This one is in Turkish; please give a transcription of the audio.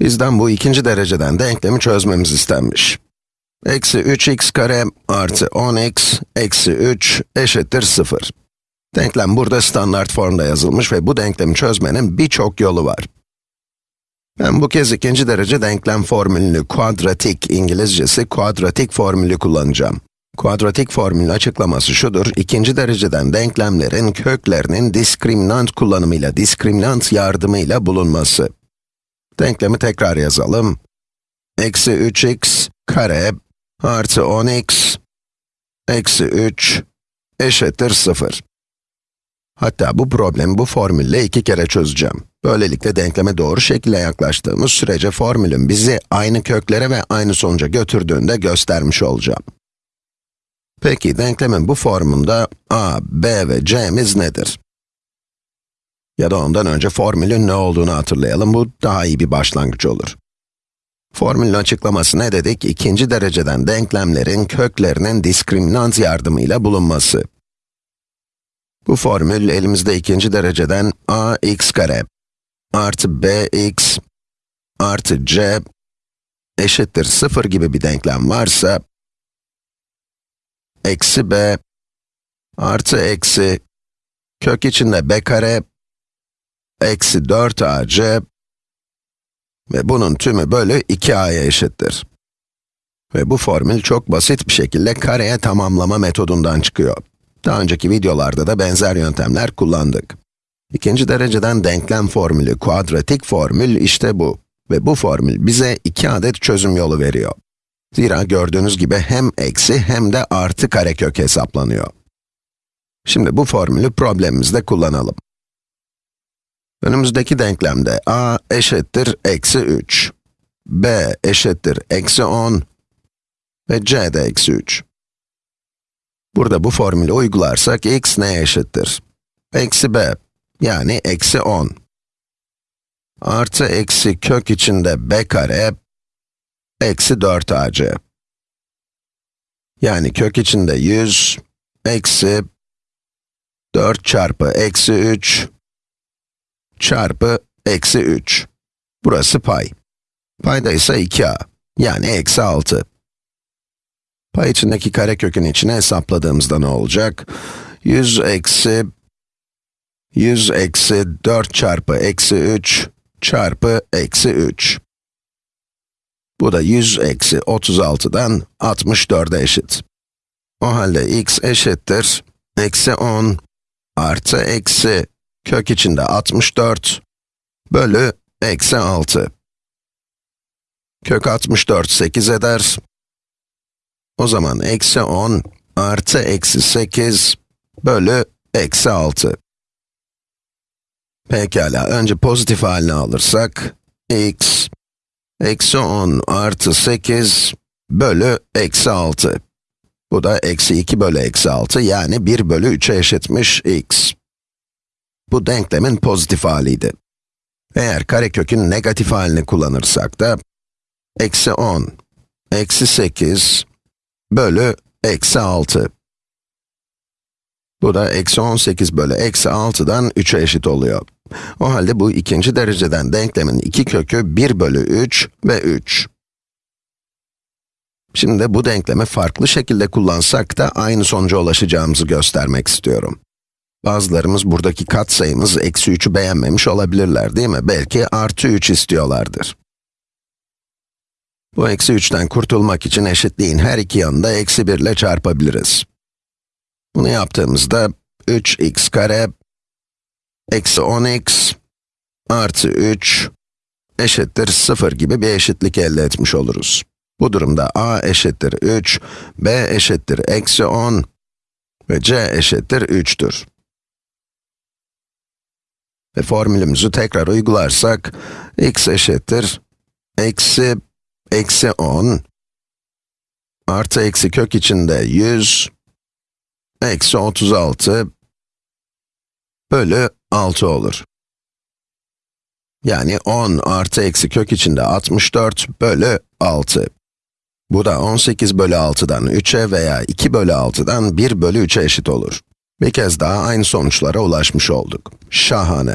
Bizden bu ikinci dereceden denklemi çözmemiz istenmiş. Eksi 3x kare artı 10x eksi 3 eşittir 0. Denklem burada standart formda yazılmış ve bu denklemi çözmenin birçok yolu var. Ben bu kez ikinci derece denklem formülünü kuadratik, İngilizcesi kuadratik formülü kullanacağım. Kuadratik formülün açıklaması şudur, ikinci dereceden denklemlerin köklerinin diskriminant kullanımıyla, diskriminant yardımıyla bulunması. Denklemi tekrar yazalım. Eksi 3x kare artı 10x eksi 3 eşittir 0. Hatta bu problemi bu formülle iki kere çözeceğim. Böylelikle denkleme doğru şekilde yaklaştığımız sürece formülün bizi aynı köklere ve aynı sonuca götürdüğünde göstermiş olacağım. Peki denklemin bu formunda a, b ve c'miz nedir? Ya da ondan önce formülün ne olduğunu hatırlayalım, bu daha iyi bir başlangıç olur. Formülün açıklaması ne dedik? İkinci dereceden denklemlerin köklerinin diskriminant yardımıyla bulunması. Bu formül elimizde ikinci dereceden a x kare artı bx artı c eşittir 0 gibi bir denklem varsa, eksi b artı eksi kök içinde b kare eksi 4ac ve bunun tümü bölü 2a'ya eşittir. Ve bu formül çok basit bir şekilde kareye tamamlama metodundan çıkıyor. Daha önceki videolarda da benzer yöntemler kullandık. İkinci dereceden denklem formülü, kuadratik formül işte bu. Ve bu formül bize iki adet çözüm yolu veriyor. Zira gördüğünüz gibi hem eksi hem de artı karekök hesaplanıyor. Şimdi bu formülü problemimizde kullanalım. Önümüzdeki denklemde a eşittir eksi 3, b eşittir eksi 10 ve c de eksi 3. Burada bu formülü uygularsak x neye eşittir? Eksi b, yani eksi 10. Artı eksi kök içinde b kare, eksi 4ac. Yani kök içinde 100, eksi 4 çarpı eksi 3, çarpı eksi 3. Burası pay. Payda ise 2a, yani eksi 6. Pay içindeki karekökün içine hesapladığımızda ne olacak? 100 eksi 100 eksi 4 çarpı eksi 3 çarpı eksi 3. Bu da 100 eksi 36'dan 64'e eşit. O halde x eşittir, eksi 10 artı eksi kök içinde 64 bölü eksi 6. Kök 64 8 eder. O zaman eksi 10 artı eksi 8 bölü eksi 6. Pekala, önce pozitif halini alırsak, x, eksi 10 artı 8 bölü eksi 6. Bu da eksi 2 bölü eksi 6, yani 1 bölü 3'e eşitmiş x. Bu denklemin pozitif haliydi. Eğer karekökün negatif halini kullanırsak da, eksi 10, eksi 8 bölü eksi 6. Bu da eksi 18 bölü eksi 6'dan 3'e eşit oluyor. O halde bu ikinci dereceden denklemin iki kökü 1 bölü 3 ve 3. Şimdi bu denklemi farklı şekilde kullansak da aynı sonuca ulaşacağımızı göstermek istiyorum. Bazılarımız buradaki katsayımız eksi 3'ü beğenmemiş olabilirler değil mi? Belki artı 3 istiyorlardır. Bu eksi 3'ten kurtulmak için eşitliğin her iki yanında eksi 1 ile çarpabiliriz. Bunu yaptığımızda 3x kare eksi 10x artı 3 eşittir 0 gibi bir eşitlik elde etmiş oluruz. Bu durumda a eşittir 3, b eşittir eksi 10 ve c eşittir 3'tür. Ve formülümüzü tekrar uygularsak, x eşittir eksi eksi 10 artı eksi kök içinde 100 eksi 36 bölü 6 olur. Yani 10 artı eksi kök içinde 64 bölü 6. Bu da 18 bölü 6'dan 3'e veya 2 bölü 6'dan 1 bölü 3'e eşit olur. Bir kez daha aynı sonuçlara ulaşmış olduk. Şahane.